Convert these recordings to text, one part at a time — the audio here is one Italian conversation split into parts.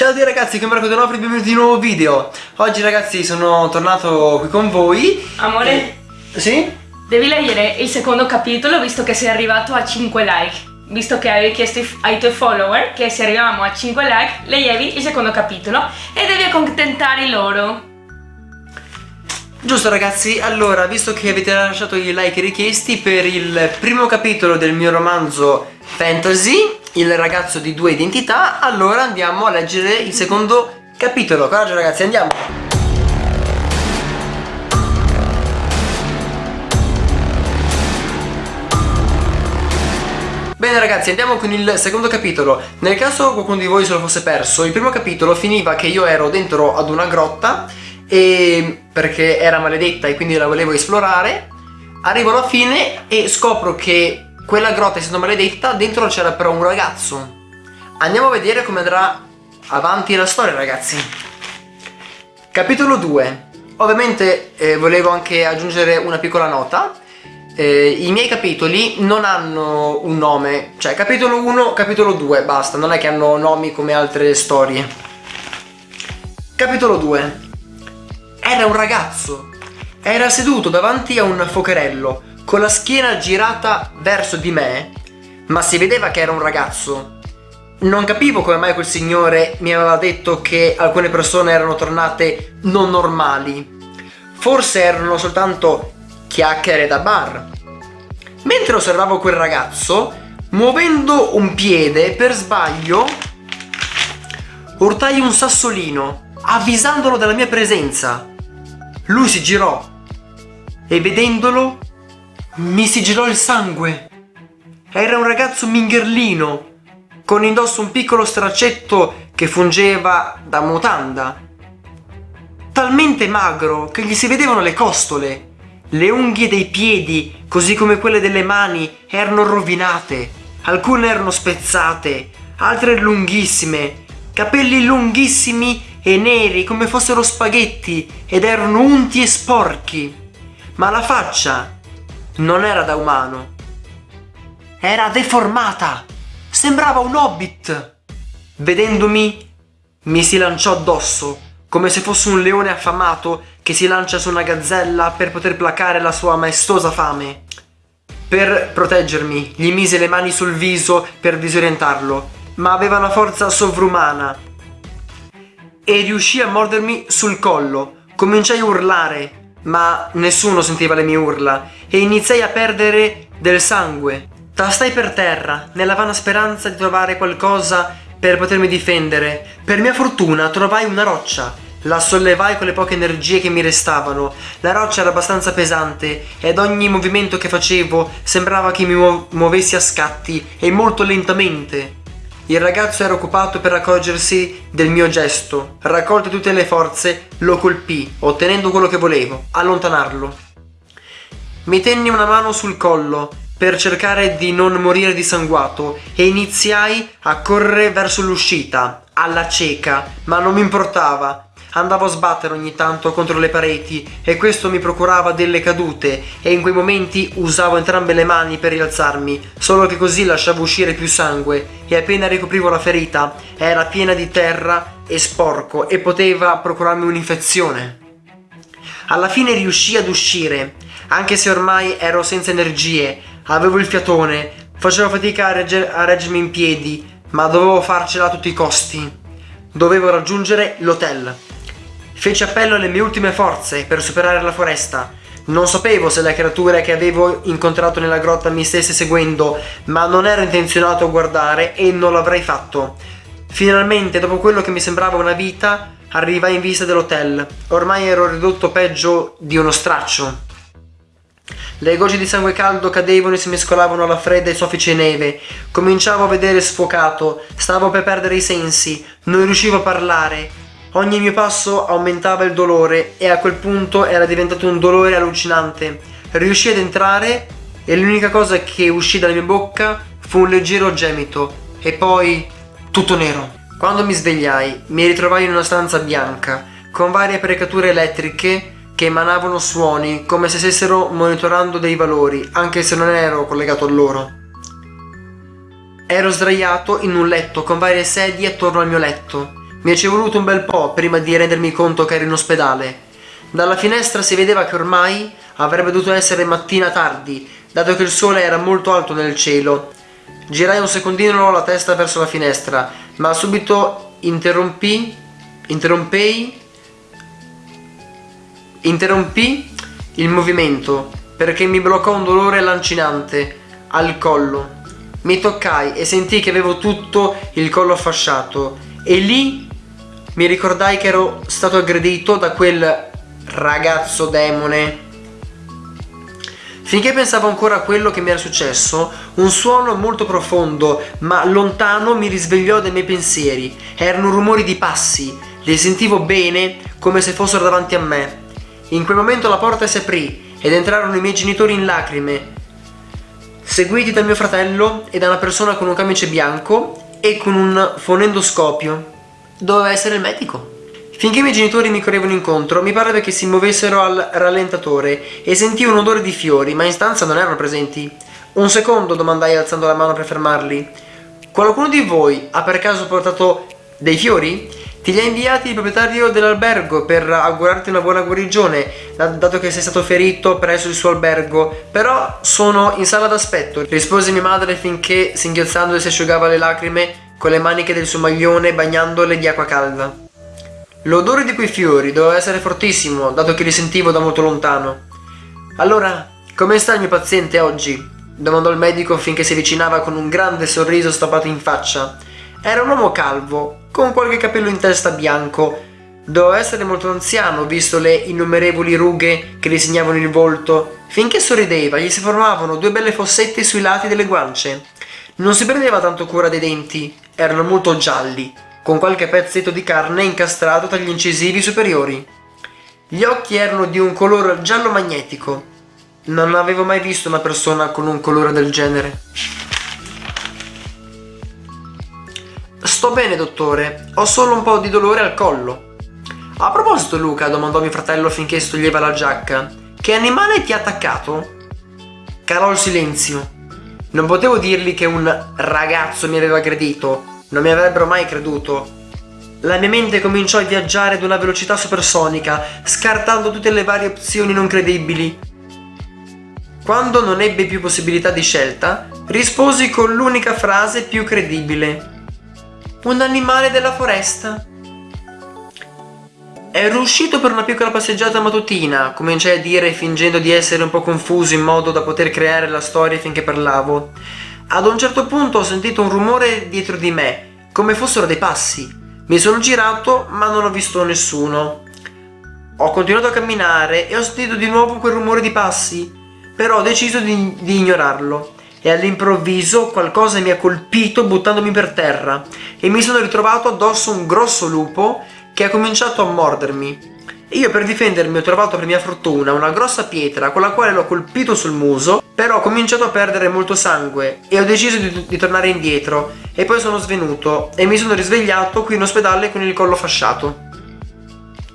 Ciao a tutti ragazzi, che Marco Donofri, benvenuti in un nuovo video. Oggi ragazzi sono tornato qui con voi. Amore, e... Sì? devi leggere il secondo capitolo visto che sei arrivato a 5 like. Visto che avevi chiesto ai tuoi follower che se arriviamo a 5 like leggevi il secondo capitolo e devi accontentare loro. Giusto ragazzi, allora visto che avete lasciato i like richiesti per il primo capitolo del mio romanzo fantasy il ragazzo di due identità allora andiamo a leggere il secondo capitolo. Coraggio ragazzi andiamo. Bene ragazzi andiamo con il secondo capitolo. Nel caso qualcuno di voi se lo fosse perso Il primo capitolo finiva che io ero dentro ad una grotta e Perché era maledetta e quindi la volevo esplorare Arrivo alla fine e scopro che quella grotta essendo maledetta, dentro c'era però un ragazzo. Andiamo a vedere come andrà avanti la storia, ragazzi. Capitolo 2. Ovviamente eh, volevo anche aggiungere una piccola nota. Eh, I miei capitoli non hanno un nome, cioè capitolo 1, capitolo 2, basta, non è che hanno nomi come altre storie. Capitolo 2. Era un ragazzo. Era seduto davanti a un focherello con la schiena girata verso di me, ma si vedeva che era un ragazzo. Non capivo come mai quel signore mi aveva detto che alcune persone erano tornate non normali. Forse erano soltanto chiacchiere da bar. Mentre osservavo quel ragazzo, muovendo un piede per sbaglio, urtai un sassolino, avvisandolo della mia presenza. Lui si girò e vedendolo mi si girò il sangue. Era un ragazzo mingherlino, con indosso un piccolo straccetto che fungeva da mutanda. Talmente magro che gli si vedevano le costole. Le unghie dei piedi, così come quelle delle mani, erano rovinate. Alcune erano spezzate, altre lunghissime. Capelli lunghissimi e neri come fossero spaghetti ed erano unti e sporchi. Ma la faccia non era da umano. Era deformata. Sembrava un hobbit. Vedendomi, mi si lanciò addosso, come se fosse un leone affamato che si lancia su una gazzella per poter placare la sua maestosa fame. Per proteggermi, gli mise le mani sul viso per disorientarlo, ma aveva una forza sovrumana. E riuscì a mordermi sul collo. Cominciai a urlare, ma nessuno sentiva le mie urla e iniziai a perdere del sangue. Tastai per terra, nella vana speranza di trovare qualcosa per potermi difendere. Per mia fortuna trovai una roccia. La sollevai con le poche energie che mi restavano. La roccia era abbastanza pesante ed ogni movimento che facevo sembrava che mi muovessi a scatti e molto lentamente. Il ragazzo era occupato per accorgersi del mio gesto. Raccolte tutte le forze, lo colpì, ottenendo quello che volevo, allontanarlo. Mi tenni una mano sul collo per cercare di non morire dissanguato e iniziai a correre verso l'uscita, alla cieca, ma non mi importava, Andavo a sbattere ogni tanto contro le pareti e questo mi procurava delle cadute e in quei momenti usavo entrambe le mani per rialzarmi, solo che così lasciavo uscire più sangue e appena ricoprivo la ferita era piena di terra e sporco e poteva procurarmi un'infezione. Alla fine riuscii ad uscire, anche se ormai ero senza energie, avevo il fiatone, facevo fatica a, regge a reggermi in piedi, ma dovevo farcela a tutti i costi. Dovevo raggiungere l'hotel. Feci appello alle mie ultime forze per superare la foresta. Non sapevo se le creature che avevo incontrato nella grotta mi stesse seguendo, ma non ero intenzionato a guardare e non l'avrei fatto. Finalmente, dopo quello che mi sembrava una vita, arrivai in vista dell'hotel. Ormai ero ridotto peggio di uno straccio. Le gocce di sangue caldo cadevano e si mescolavano alla fredda e soffice neve. Cominciavo a vedere sfocato, stavo per perdere i sensi, non riuscivo a parlare. Ogni mio passo aumentava il dolore e a quel punto era diventato un dolore allucinante. Riuscii ad entrare e l'unica cosa che uscì dalla mia bocca fu un leggero gemito e poi tutto nero. Quando mi svegliai mi ritrovai in una stanza bianca con varie apparecchiature elettriche che emanavano suoni come se stessero monitorando dei valori anche se non ero collegato a loro. Ero sdraiato in un letto con varie sedie attorno al mio letto Mi ci è voluto un bel po' prima di rendermi conto che ero in ospedale. Dalla finestra si vedeva che ormai avrebbe dovuto essere mattina tardi, dato che il sole era molto alto nel cielo. Girai un secondino la testa verso la finestra, ma subito interrompì, interrompei, interrompì il movimento perché mi bloccò un dolore lancinante al collo. Mi toccai e sentii che avevo tutto il collo fasciato e lì mi ricordai che ero stato aggredito da quel ragazzo demone. Finché pensavo ancora a quello che mi era successo, un suono molto profondo ma lontano mi risvegliò dai miei pensieri. Erano rumori di passi, li sentivo bene come se fossero davanti a me. In quel momento la porta si aprì ed entrarono i miei genitori in lacrime, seguiti dal mio fratello e da una persona con un camice bianco e con un fonendoscopio. Doveva essere il medico. Finché i miei genitori mi correvano incontro, mi pareva che si muovessero al rallentatore e sentivo un odore di fiori, ma in stanza non erano presenti. Un secondo, domandai alzando la mano per fermarli. Qualcuno di voi ha per caso portato dei fiori? Ti li ha inviati il proprietario dell'albergo per augurarti una buona guarigione, dato che sei stato ferito presso il suo albergo. Però sono in sala d'aspetto, rispose mia madre finché, singhiozzando, si asciugava le lacrime con le maniche del suo maglione bagnandole di acqua calda. L'odore di quei fiori doveva essere fortissimo, dato che li sentivo da molto lontano. Allora, come sta il mio paziente oggi? domandò il medico finché si avvicinava con un grande sorriso stappato in faccia. Era un uomo calvo, con qualche capello in testa bianco. Doveva essere molto anziano, visto le innumerevoli rughe che gli segnavano il volto. Finché sorrideva, gli si formavano due belle fossette sui lati delle guance. Non si prendeva tanto cura dei denti, erano molto gialli con qualche pezzetto di carne incastrato tra gli incisivi superiori. Gli occhi erano di un colore giallo magnetico. Non avevo mai visto una persona con un colore del genere. Sto bene, dottore. Ho solo un po' di dolore al collo. A proposito, Luca, domandò mio fratello finché si toglieva la giacca, che animale ti ha attaccato? Calò il silenzio. Non potevo dirgli che un ragazzo mi aveva aggredito, non mi avrebbero mai creduto. La mia mente cominciò a viaggiare ad una velocità supersonica, scartando tutte le varie opzioni non credibili. Quando non ebbe più possibilità di scelta, risposi con l'unica frase più credibile. Un animale della foresta. Ero uscito per una piccola passeggiata mattutina, cominciai a dire fingendo di essere un po' confuso in modo da poter creare la storia finché parlavo. Ad un certo punto ho sentito un rumore dietro di me, come fossero dei passi. Mi sono girato ma non ho visto nessuno. Ho continuato a camminare e ho sentito di nuovo quel rumore di passi, però ho deciso di, di ignorarlo e all'improvviso qualcosa mi ha colpito buttandomi per terra e mi sono ritrovato addosso un grosso lupo che ha cominciato a mordermi. Io per difendermi ho trovato per mia fortuna una grossa pietra con la quale l'ho colpito sul muso, però ho cominciato a perdere molto sangue e ho deciso di, di, tornare indietro e poi sono svenuto e mi sono risvegliato qui in ospedale con il collo fasciato.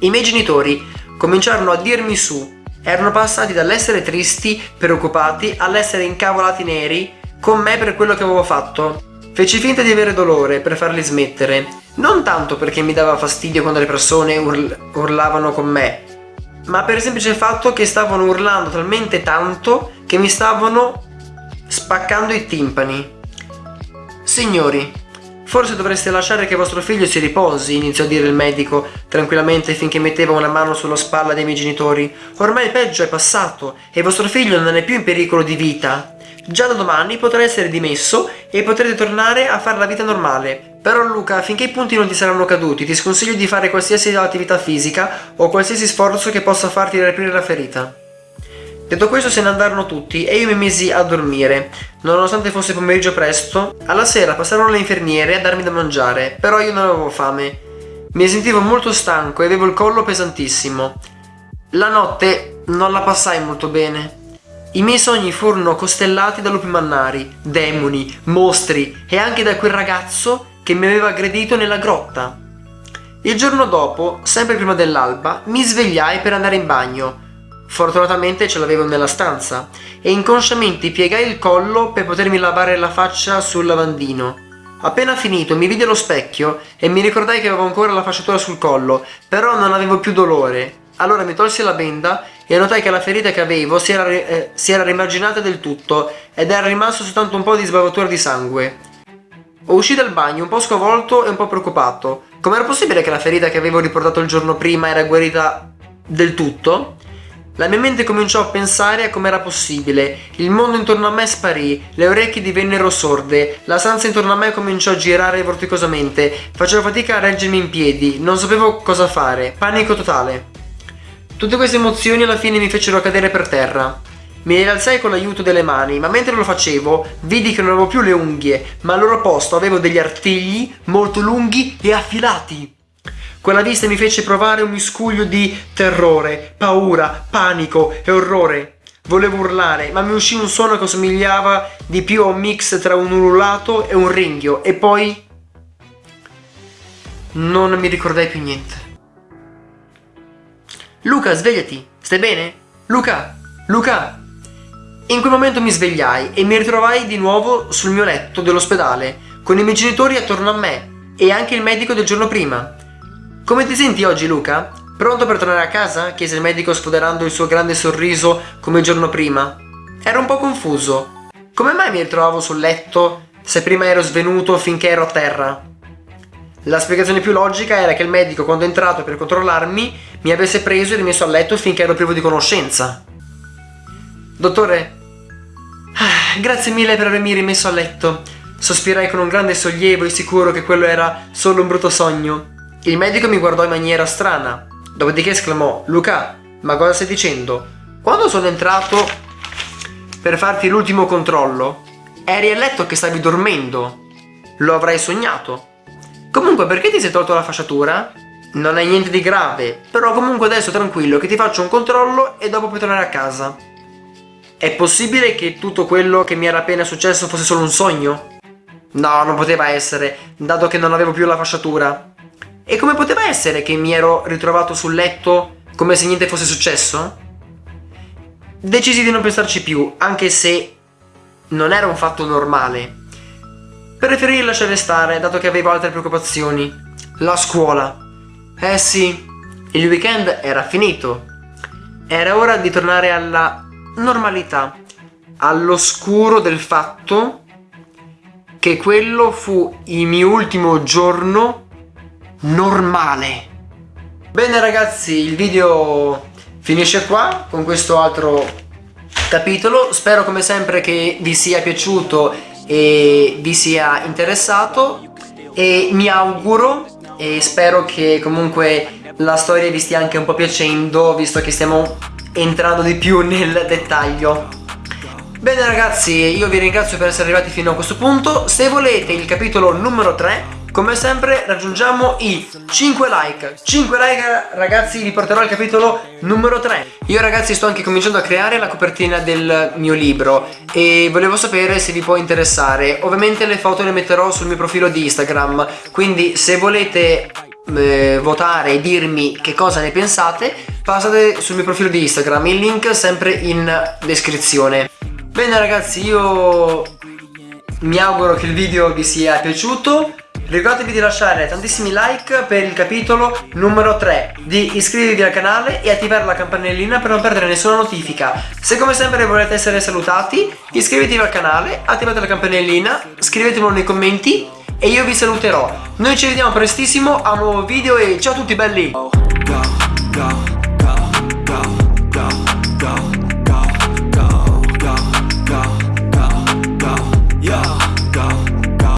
I miei genitori cominciarono a dirmi su, erano passati dall'essere tristi, preoccupati, all'essere incavolati neri con me per quello che avevo fatto. Feci finta di avere dolore per farli smettere non tanto perché mi dava fastidio quando le persone url urlavano con me, ma per il semplice fatto che stavano urlando talmente tanto che mi stavano spaccando i timpani. Signori, forse dovreste lasciare che vostro figlio si riposi, iniziò a dire il medico, tranquillamente finché metteva una mano sulla spalla dei miei genitori. Ormai il peggio è passato e vostro figlio non è più in pericolo di vita. Già da domani potrà essere dimesso e potrete tornare a fare la vita normale. Però Luca, finché i punti non ti saranno caduti, ti sconsiglio di fare qualsiasi attività fisica o qualsiasi sforzo che possa farti riaprire la ferita. Detto questo se ne andarono tutti e io mi misi a dormire. Nonostante fosse pomeriggio presto, alla sera passarono le infermiere a darmi da mangiare, però io non avevo fame. Mi sentivo molto stanco e avevo il collo pesantissimo. La notte non la passai molto bene. I miei sogni furono costellati da lupi mannari, demoni, mostri e anche da quel ragazzo che mi aveva aggredito nella grotta. Il giorno dopo, sempre prima dell'alba, mi svegliai per andare in bagno. Fortunatamente ce l'avevo nella stanza e inconsciamente piegai il collo per potermi lavare la faccia sul lavandino. Appena finito mi vidi allo specchio e mi ricordai che avevo ancora la fasciatura sul collo, però non avevo più dolore. Allora mi tolsi la benda e notai che la ferita che avevo si era, eh, si era rimarginata del tutto ed era rimasto soltanto un po' di sbavatura di sangue. Uscì dal bagno un po' sconvolto e un po' preoccupato. Com'era possibile che la ferita che avevo riportato il giorno prima era guarita del tutto? La mia mente cominciò a pensare a com'era possibile. Il mondo intorno a me sparì, le orecchie divennero sorde, la stanza intorno a me cominciò a girare vorticosamente, facevo fatica a reggermi in piedi, non sapevo cosa fare, panico totale. Tutte queste emozioni alla fine mi fecero cadere per terra. Mi rialzai con l'aiuto delle mani, ma mentre lo facevo vidi che non avevo più le unghie, ma al loro posto avevo degli artigli molto lunghi e affilati. Quella vista mi fece provare un miscuglio di terrore, paura, panico e orrore. Volevo urlare, ma mi uscì un suono che somigliava di più a un mix tra un ululato e un ringhio, e poi... Non mi ricordai più niente. Luca, svegliati! Stai bene? Luca! Luca! In quel momento mi svegliai e mi ritrovai di nuovo sul mio letto dell'ospedale, con i miei genitori attorno a me e anche il medico del giorno prima. Come ti senti oggi Luca? Pronto per tornare a casa? chiese il medico sfoderando il suo grande sorriso come il giorno prima. Ero un po' confuso. Come mai mi ritrovavo sul letto se prima ero svenuto finché ero a terra? La spiegazione più logica era che il medico quando è entrato per controllarmi mi avesse preso e rimesso a letto finché ero privo di conoscenza. Dottore, ah, grazie mille per avermi rimesso a letto. Sospirai con un grande sollievo e sicuro che quello era solo un brutto sogno. Il medico mi guardò in maniera strana, dopodiché esclamò Luca, ma cosa stai dicendo? Quando sono entrato per farti l'ultimo controllo, eri a letto che stavi dormendo. Lo avrai sognato. Comunque, perché ti sei tolto la fasciatura? Non è niente di grave, però comunque adesso tranquillo che ti faccio un controllo e dopo puoi tornare a casa. È possibile che tutto quello che mi era appena successo fosse solo un sogno? No, non poteva essere, dato che non avevo più la fasciatura. E come poteva essere che mi ero ritrovato sul letto come se niente fosse successo? Decisi di non pensarci più, anche se non era un fatto normale. Preferii lasciare stare, dato che avevo altre preoccupazioni. La scuola. Eh sì, il weekend era finito. Era ora di tornare alla normalità, all'oscuro del fatto che quello fu il mio ultimo giorno normale. Bene ragazzi, il video finisce qua con questo altro capitolo. Spero come sempre che vi sia piaciuto e vi sia interessato e mi auguro e spero che comunque la storia vi stia anche un po' piacendo visto che stiamo entrando di più nel dettaglio. Bene ragazzi, io vi ringrazio per essere arrivati fino a questo punto. Se volete il capitolo numero 3 come sempre raggiungiamo i 5 like. 5 like ragazzi vi porterò al capitolo numero 3 Io ragazzi sto anche cominciando a creare la copertina del mio libro E volevo sapere se vi può interessare. Ovviamente le foto le metterò sul mio profilo di Instagram Quindi se volete eh, votare e dirmi che cosa ne pensate Passate sul mio profilo di Instagram Il link sempre in descrizione. Bene ragazzi io mi auguro che il video vi sia piaciuto ricordatevi di lasciare tantissimi like per il capitolo numero 3, di iscrivervi al canale e attivare la campanellina per non perdere nessuna notifica. Se come sempre volete essere salutati, iscrivetevi al canale, attivate la campanellina, scrivetemelo nei commenti e io vi saluterò. Noi ci vediamo prestissimo a un nuovo video e ciao a tutti belli! Yeah.